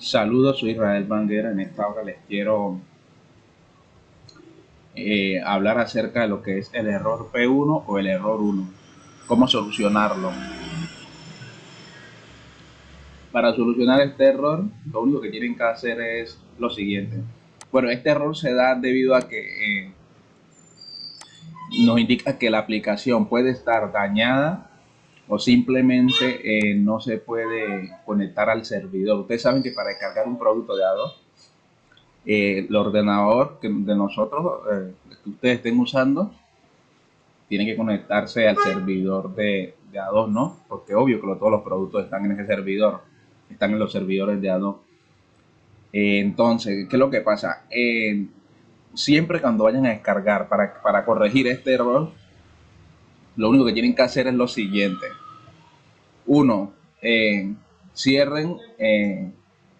Saludos, soy Israel Banguera. En esta hora les quiero eh, hablar acerca de lo que es el error P1 o el error 1. Cómo solucionarlo. Para solucionar este error, lo único que tienen que hacer es lo siguiente. Bueno, este error se da debido a que eh, nos indica que la aplicación puede estar dañada o simplemente eh, no se puede conectar al servidor. Ustedes saben que para descargar un producto de Adobe, eh, el ordenador que de nosotros, eh, que ustedes estén usando, tiene que conectarse al servidor de, de ¿no? Porque obvio que todos los productos están en ese servidor, están en los servidores de Adobe. entonces, ¿qué es lo que pasa? siempre cuando vayan a descargar para, para corregir este error, lo único que tienen que hacer es lo siguiente. Uno, eh, cierren, eh,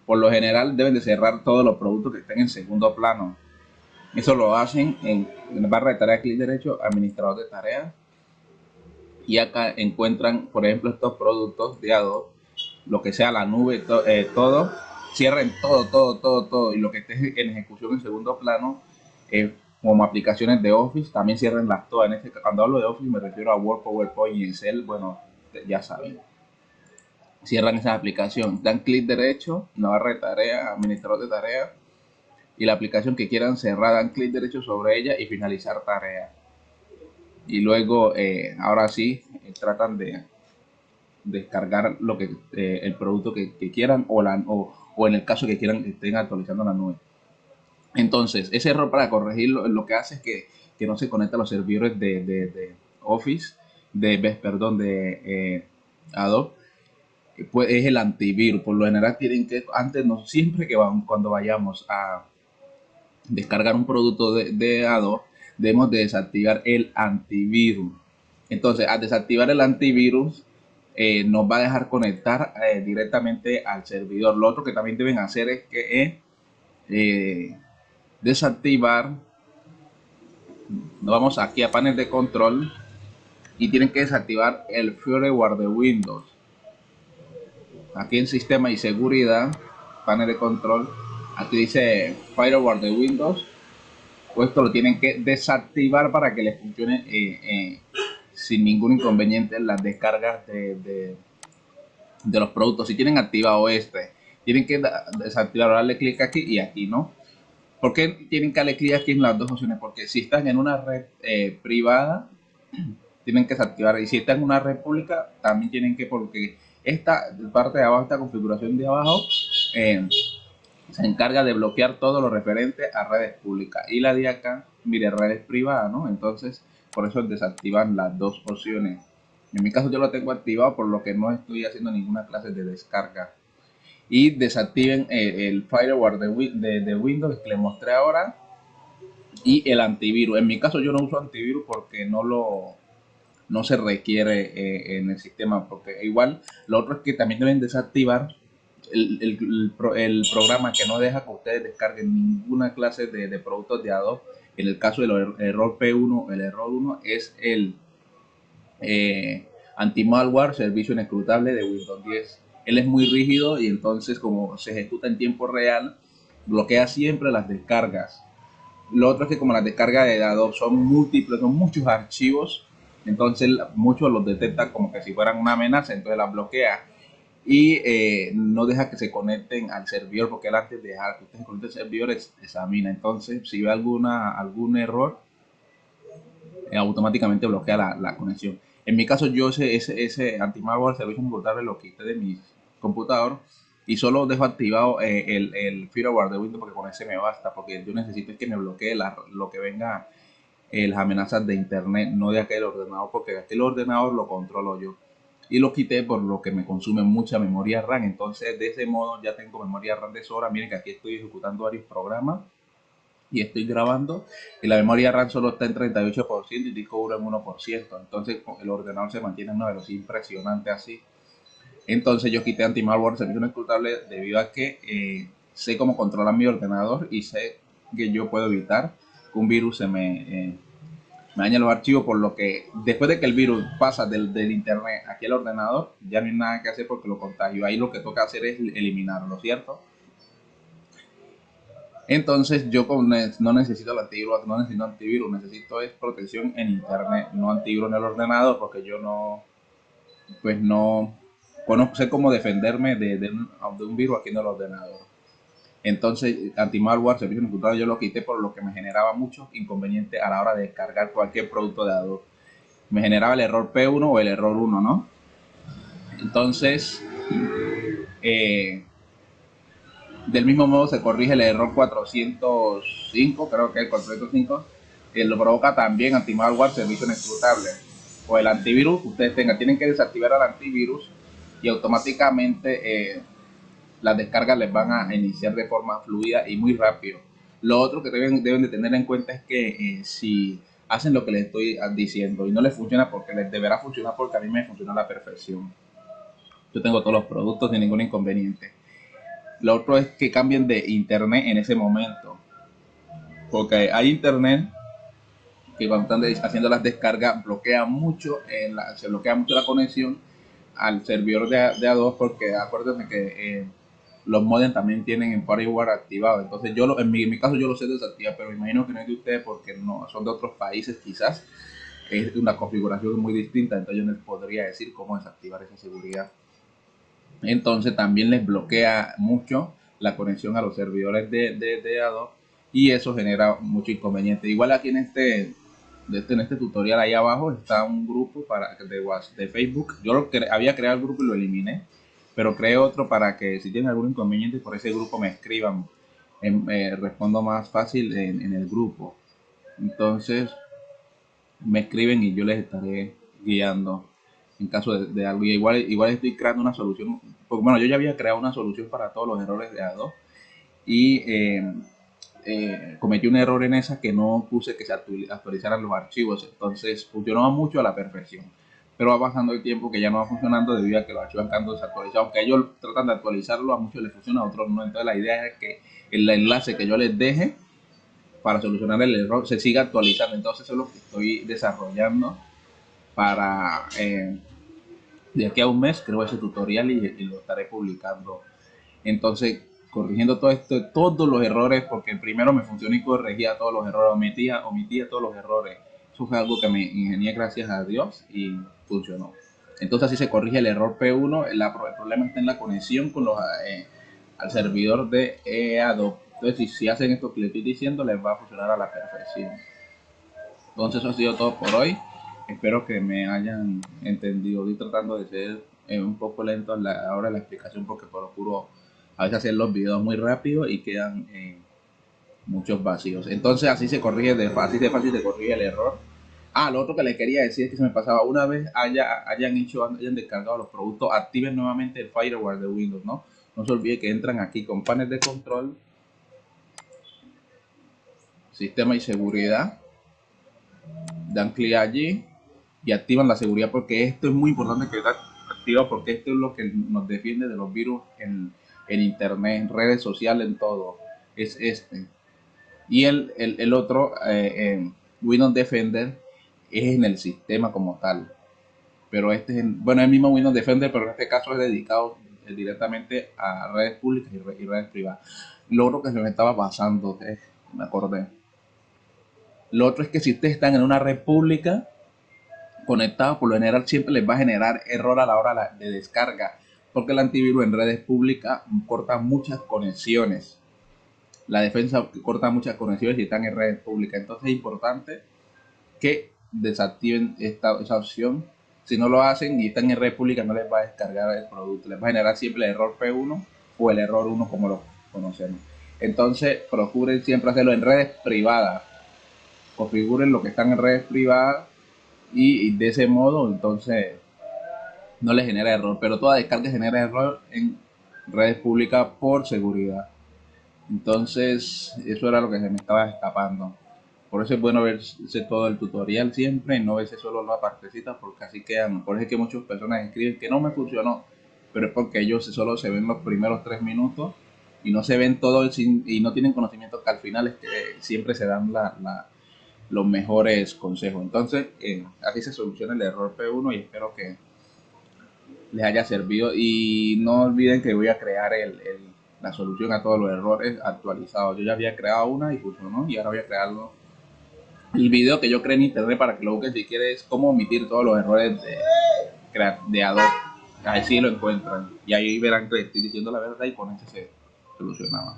por lo general deben de cerrar todos los productos que estén en segundo plano. Eso lo hacen en, barra de tareas, clic derecho, administrador de tareas. Y acá encuentran, por ejemplo, estos productos de Adobe, lo que sea la nube, eh, todo. Cierren todo, todo, todo, todo. Y lo que esté en ejecución en segundo plano, como aplicaciones de Office, también cierren las todas. En este, cuando hablo de Office me refiero a Word, PowerPoint y Excel, bueno, ya saben. Cierran esa aplicación, dan clic derecho, en la barra de tareas, administrador de tareas, y la aplicación que quieran cerrar, dan clic derecho sobre ella y finalizar tarea. Y luego, eh, ahora sí, eh, tratan de descargar lo que eh, el producto que, quieran o, la, o, o en el caso que quieran que estén actualizando la nube. Entonces, ese error para corregirlo lo que hace es que, no se conecta a los servidores de, Office, de, perdón, de Adobe, pues es el antivirus. Por lo general tienen que, antes no, siempre que van, cuando vayamos a descargar un producto de, Adobe, debemos de desactivar el antivirus. Entonces, al desactivar el antivirus, eh, nos va a dejar conectar eh, directamente al servidor. Lo otro que también deben hacer es que desactivar nos vamos aquí a panel de control y tienen que desactivar el firewall de Windows aquí en sistema y seguridad panel de control aquí dice firewall de Windows pues esto lo tienen que desactivar para que les funcione eh, eh, sin ningún inconveniente en las descargas de, de, los productos si tienen activado este tienen que desactivar darle clic aquí y aquí no ¿Por qué tienen que darle aquí en las dos opciones? Porque si están en una red eh, privada, tienen que desactivar. Y si están en una red pública, también tienen que, porque esta parte de abajo, esta configuración de abajo, eh, se encarga de bloquear todo lo referente a redes públicas. Y la de acá, mire, redes privadas, ¿no? Entonces, por eso desactivan las dos opciones. En mi caso yo lo tengo activado, por lo que no estoy haciendo ninguna clase de descarga y desactiven eh, el, firewall de, de, Windows que les mostré ahora y el antivirus. En mi caso yo no uso antivirus porque no lo no se requiere eh, en el sistema porque igual lo otro es que también deben desactivar el, el, el, programa que no deja que ustedes descarguen ninguna clase de, de productos de Adobe. En el caso del er, error P1, el error 1 es el eh, anti-malware, servicio inescrutable de Windows 10 él es muy rígido y entonces como se ejecuta en tiempo real, bloquea siempre las descargas. Lo otro es que como las descargas de datos son múltiples, son muchos archivos, entonces muchos los detecta como que si fueran una amenaza, entonces las bloquea. Y eh, no deja que se conecten al servidor porque él antes de dejar que ustedes conecten al servidor examina. Entonces si ve alguna algún error eh, automáticamente bloquea la, la conexión. En mi caso, yo ese, ese, ese anti-malware, servicio inmutable, lo quité de mi computador y solo dejo activado eh, el, el, firewall de Windows porque con ese me basta, porque yo necesito que me bloquee lo que venga, eh, las amenazas de internet, no de aquel ordenador, porque aquel ordenador lo controlo yo. Y lo quité por lo que me consume mucha memoria RAM, entonces de ese modo ya tengo memoria RAM de sobra. Miren que aquí estoy ejecutando varios programas y estoy grabando y la memoria RAM solo está en 38% y el disco duro en 1%. Entonces el ordenador se mantiene en una velocidad impresionante así. Entonces yo quité anti-malware servicio no debido a que eh, sé cómo controlar mi ordenador y sé que yo puedo evitar un virus se me, eh, me dañe los archivos, por lo que después de que el virus pasa del, internet aquí al ordenador, ya no hay nada que hacer porque lo contagio. Ahí lo que toca hacer es eliminarlo, ¿cierto? Entonces yo no necesito el antivirus, no necesito antivirus, necesito es protección en internet, no antivirus en el ordenador porque yo no, pues no conozco, sé cómo defenderme de, de, un, virus aquí en el ordenador. Entonces, anti-malware, servicio computador, yo lo quité por lo que me generaba mucho inconveniente a la hora de descargar cualquier producto de Adobe. Me generaba el error P1 o el error 1, ¿no? Entonces, eh, del mismo modo se corrige el error 405, creo que el 405, que lo provoca también anti-malware servicio inescrutable. O el antivirus, ustedes tengan, tienen que desactivar el antivirus y automáticamente eh, las descargas les van a iniciar de forma fluida y muy rápido. Lo otro que deben, deben de tener en cuenta es que eh, si hacen lo que les estoy diciendo y no les funciona porque les deberá funcionar porque a mí me funciona a la perfección. Yo tengo todos los productos sin ningún inconveniente lo otro es que cambien de internet en ese momento. Porque hay internet que cuando están haciendo las descargas bloquea mucho, la, se bloquea mucho la conexión al servidor de, de A2 porque acuérdense que eh, los modems también tienen en FireWire activado. Entonces yo en, mi, caso yo lo sé desactivar, pero imagino que no es de ustedes porque no son de otros países quizás. Es una configuración muy distinta, entonces yo les podría decir cómo desactivar esa seguridad entonces también les bloquea mucho la conexión a los servidores de, de, Adobe y eso genera mucho inconveniente. Igual aquí en este, este, en este tutorial ahí abajo está un grupo para de, de Facebook. Yo lo había creado el grupo y lo eliminé, pero creé otro para que si tienen algún inconveniente por ese grupo me escriban. Eh, respondo más fácil en, en el grupo. Entonces me escriben y yo les estaré guiando en caso de, algo. igual, igual estoy creando una solución, porque bueno, yo ya había creado una solución para todos los errores de Adobe y eh, eh, cometí un error en esa que no puse que se actualizaran los archivos, entonces funcionaba mucho a la perfección. Pero va pasando el tiempo que ya no va funcionando debido a que los archivos están desactualizados. Aunque ellos tratan de actualizarlo, a muchos les funciona, a otros no. Entonces la idea es que el enlace que yo les deje para solucionar el error se siga actualizando. Entonces eso es lo que estoy desarrollando para eh, de aquí a un mes creo ese tutorial y, lo estaré publicando. Entonces, corrigiendo todo esto, todos los errores, porque primero me funcionó y corregía todos los errores, omitía, omitía todos los errores. Eso fue algo que me ingenié gracias a Dios y funcionó. Entonces así se corrige el error P1, el, problema está en la conexión con los, eh, al servidor de Adobe. Entonces si, hacen esto que les estoy diciendo, les va a funcionar a la perfección. Entonces eso ha sido todo por hoy espero que me hayan entendido. Estoy tratando de ser eh, un poco lento a la hora de la explicación porque procuro a veces hacer los videos muy rápido y quedan eh, muchos vacíos. Entonces así se corrige de fácil, de fácil se corrige el error. Ah, lo otro que le quería decir es que se me pasaba una vez haya, hayan hecho, hayan descargado los productos, activen nuevamente el firewall de Windows, ¿no? No se olvide que entran aquí con panel de control, sistema y seguridad, dan clic allí y activan la seguridad porque esto es muy importante que está activado porque esto es lo que nos defiende de los virus en, en internet, en redes sociales, en todo. Es este. Y el, el, otro, eh, Windows Defender, es en el sistema como tal. Pero este es, bueno, el mismo Windows Defender, pero en este caso es dedicado directamente a redes públicas y, redes privadas. Lo otro que se me estaba pasando, eh, me acordé. Lo otro es que si ustedes están en una red pública, conectados, por lo general siempre les va a generar error a la hora de descarga, porque el antivirus en redes públicas corta muchas conexiones. La defensa corta muchas conexiones y están en redes públicas. Entonces es importante que desactiven esta, esa opción. Si no lo hacen y están en red pública, no les va a descargar el producto. Les va a generar siempre el error P1 o el error 1 como lo conocemos. Entonces procuren siempre hacerlo en redes privadas. Configuren lo que están en redes privadas y, de ese modo entonces no le genera error, pero toda descarga genera error en redes públicas por seguridad. Entonces, eso era lo que se me estaba escapando. Por eso es bueno verse todo el tutorial siempre y no verse solo la partecita porque así quedan. Por eso es que muchas personas escriben que no me funcionó, pero es porque ellos solo se ven los primeros tres minutos y no se ven todo y no tienen conocimiento que al final es que siempre se dan la, los mejores consejos. Entonces, eh, así se soluciona el error P1 y espero que les haya servido. Y no olviden que voy a crear el, la solución a todos los errores actualizados. Yo ya había creado una y funcionó y ahora voy a crearlo. El video que yo creé en internet para que lo busques si quieres cómo omitir todos los errores de, de Adobe. Ahí sí lo encuentran y ahí verán que estoy diciendo la verdad y con eso se solucionaba.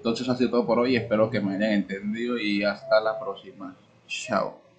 Entonces, así todo por hoy. Espero que me hayan entendido y hasta la próxima. Chao.